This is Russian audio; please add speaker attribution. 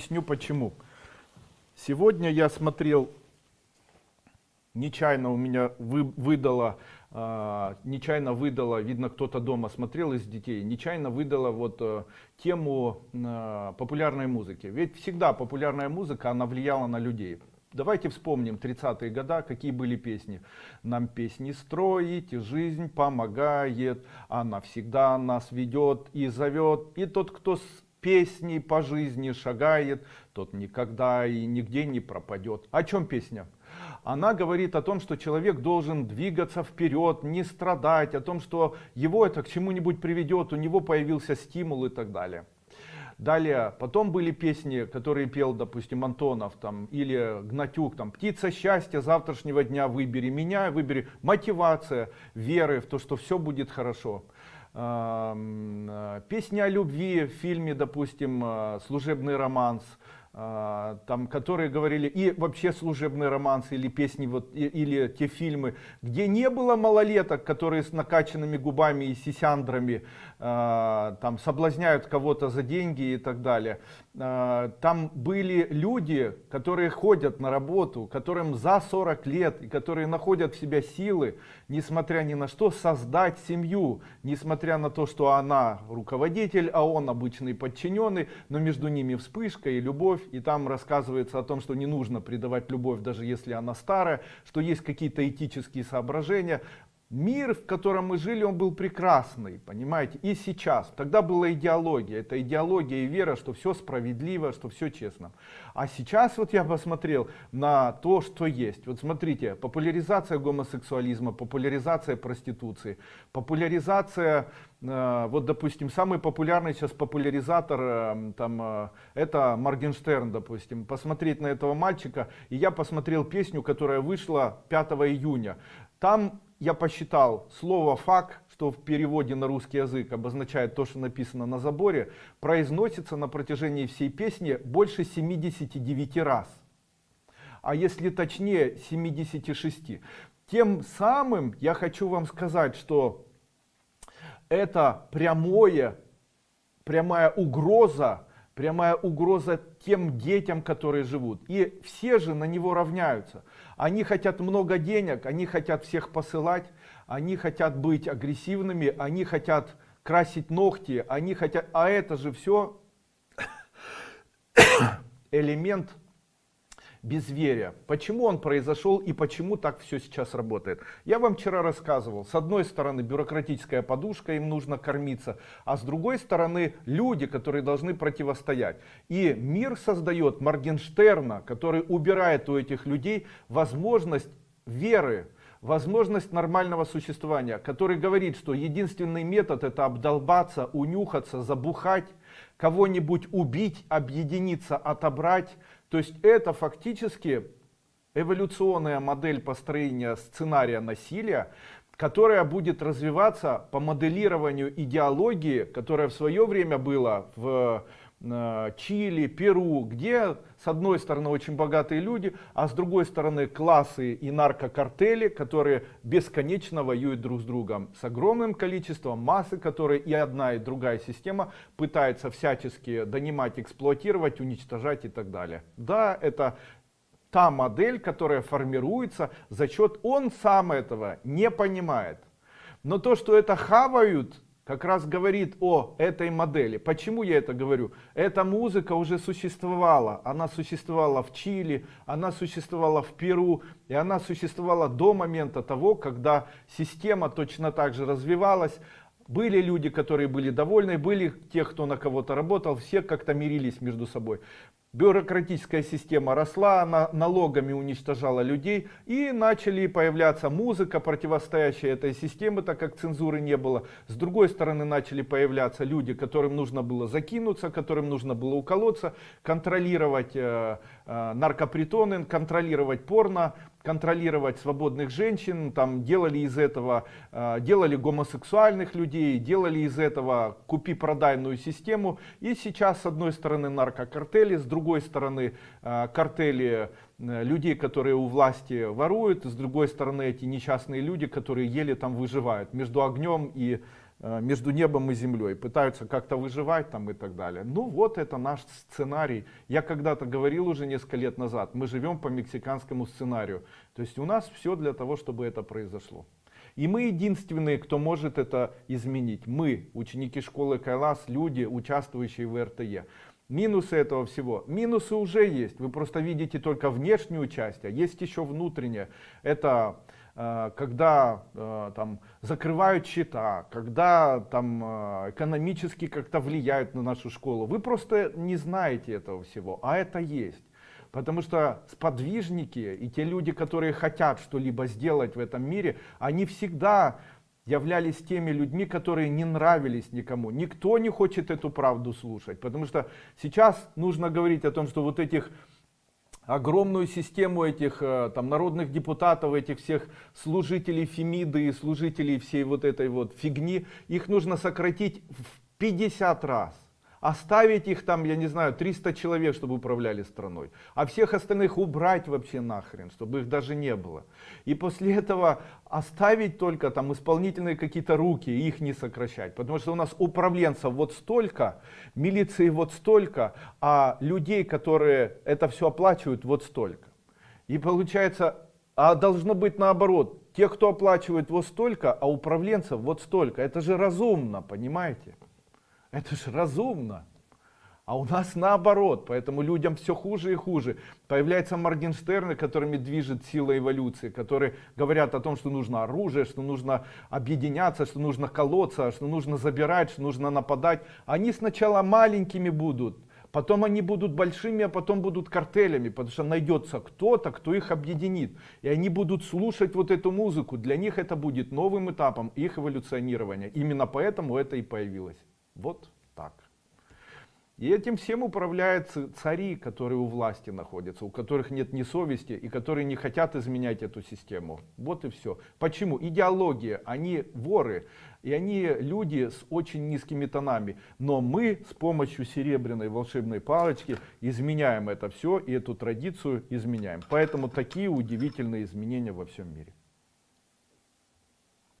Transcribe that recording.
Speaker 1: Объясню почему. Сегодня я смотрел, нечаянно у меня вы, выдало, э, нечаянно выдало, видно кто-то дома смотрел из детей, нечаянно выдало вот э, тему э, популярной музыки. Ведь всегда популярная музыка, она влияла на людей. Давайте вспомним 30-е годы, какие были песни. Нам песни строить, жизнь помогает, она всегда нас ведет и зовет. И тот, кто песней по жизни шагает, тот никогда и нигде не пропадет. О чем песня? Она говорит о том, что человек должен двигаться вперед, не страдать, о том, что его это к чему-нибудь приведет, у него появился стимул и так далее. Далее, потом были песни, которые пел, допустим, Антонов там, или Гнатюк, там, «Птица счастья завтрашнего дня, выбери меня, выбери». Мотивация веры в то, что все будет хорошо. Э, песни о любви в фильме, допустим, э, «Служебный романс», там, которые говорили, и вообще служебный романс или песни, вот, или те фильмы, где не было малолеток, которые с накачанными губами и сисяндрами там, соблазняют кого-то за деньги и так далее. А, там были люди, которые ходят на работу, которым за 40 лет, и которые находят в себя силы, несмотря ни на что, создать семью, несмотря на то, что она руководитель, а он обычный подчиненный, но между ними вспышка и любовь, и там рассказывается о том, что не нужно предавать любовь, даже если она старая, что есть какие-то этические соображения, Мир, в котором мы жили, он был прекрасный, понимаете, и сейчас. Тогда была идеология, это идеология и вера, что все справедливо, что все честно. А сейчас вот я посмотрел на то, что есть. Вот смотрите, популяризация гомосексуализма, популяризация проституции, популяризация, э, вот допустим, самый популярный сейчас популяризатор, э, там, э, это Моргенштерн, допустим. Посмотреть на этого мальчика, и я посмотрел песню, которая вышла 5 июня. Там я посчитал слово фак, что в переводе на русский язык обозначает то, что написано на заборе, произносится на протяжении всей песни больше 79 раз. А если точнее 76. Тем самым я хочу вам сказать, что это прямое, прямая угроза прямая угроза тем детям, которые живут. И все же на него равняются. Они хотят много денег, они хотят всех посылать, они хотят быть агрессивными, они хотят красить ногти, они хотят... А это же все элемент безверия. Почему он произошел и почему так все сейчас работает? Я вам вчера рассказывал. С одной стороны бюрократическая подушка, им нужно кормиться. А с другой стороны люди, которые должны противостоять. И мир создает Моргенштерна, который убирает у этих людей возможность веры, возможность нормального существования, который говорит, что единственный метод это обдолбаться, унюхаться, забухать, кого-нибудь убить, объединиться, отобрать, то есть это фактически эволюционная модель построения сценария насилия, которая будет развиваться по моделированию идеологии, которая в свое время была в Чили, Перу, где с одной стороны очень богатые люди, а с другой стороны классы и наркокартели, которые бесконечно воюют друг с другом с огромным количеством массы, которые и одна и другая система пытается всячески донимать, эксплуатировать, уничтожать и так далее. Да, это та модель, которая формируется за счет, он сам этого не понимает. Но то, что это хавают, как раз говорит о этой модели. Почему я это говорю? Эта музыка уже существовала. Она существовала в Чили, она существовала в Перу, и она существовала до момента того, когда система точно так же развивалась. Были люди, которые были довольны, были те, кто на кого-то работал, все как-то мирились между собой бюрократическая система росла, она налогами уничтожала людей и начали появляться музыка, противостоящая этой системе, так как цензуры не было. С другой стороны начали появляться люди, которым нужно было закинуться, которым нужно было уколоться, контролировать э, э, наркопритоны, контролировать порно, контролировать свободных женщин, там делали из этого, э, делали гомосексуальных людей, делали из этого купи-продайную систему. И сейчас с одной стороны наркокартели, с другой стороны э, картели э, людей, которые у власти воруют, с другой стороны эти несчастные люди, которые еле там выживают между огнем и между небом и землей, пытаются как-то выживать там и так далее. Ну вот это наш сценарий. Я когда-то говорил уже несколько лет назад, мы живем по мексиканскому сценарию. То есть у нас все для того, чтобы это произошло. И мы единственные, кто может это изменить. Мы, ученики школы Кайлас, люди, участвующие в РТЕ. Минусы этого всего. Минусы уже есть. Вы просто видите только внешнюю часть, а есть еще внутренняя. Это э, когда э, там закрывают счета, когда там э, экономически как-то влияют на нашу школу. Вы просто не знаете этого всего, а это есть. Потому что сподвижники и те люди, которые хотят что-либо сделать в этом мире, они всегда являлись теми людьми, которые не нравились никому. Никто не хочет эту правду слушать, потому что сейчас нужно говорить о том, что вот этих огромную систему этих э, там народных депутатов, этих всех служителей Фемиды и служителей всей вот этой вот фигни, их нужно сократить в 50 раз оставить их там, я не знаю, 300 человек, чтобы управляли страной, а всех остальных убрать вообще нахрен, чтобы их даже не было. И после этого оставить только там исполнительные какие-то руки, их не сокращать, потому что у нас управленцев вот столько, милиции вот столько, а людей, которые это все оплачивают, вот столько. И получается, а должно быть наоборот, те, кто оплачивает вот столько, а управленцев вот столько. Это же разумно, понимаете? Это же разумно. А у нас наоборот, поэтому людям все хуже и хуже. Появляются Моргенштерны, которыми движет сила эволюции, которые говорят о том, что нужно оружие, что нужно объединяться, что нужно колоться, что нужно забирать, что нужно нападать. Они сначала маленькими будут, потом они будут большими, а потом будут картелями, потому что найдется кто-то, кто их объединит. И они будут слушать вот эту музыку. Для них это будет новым этапом их эволюционирования. Именно поэтому это и появилось. Вот так. И этим всем управляют цари, которые у власти находятся, у которых нет ни совести и которые не хотят изменять эту систему. Вот и все. Почему? Идеология, они воры, и они люди с очень низкими тонами. Но мы с помощью серебряной волшебной палочки изменяем это все и эту традицию изменяем. Поэтому такие удивительные изменения во всем мире.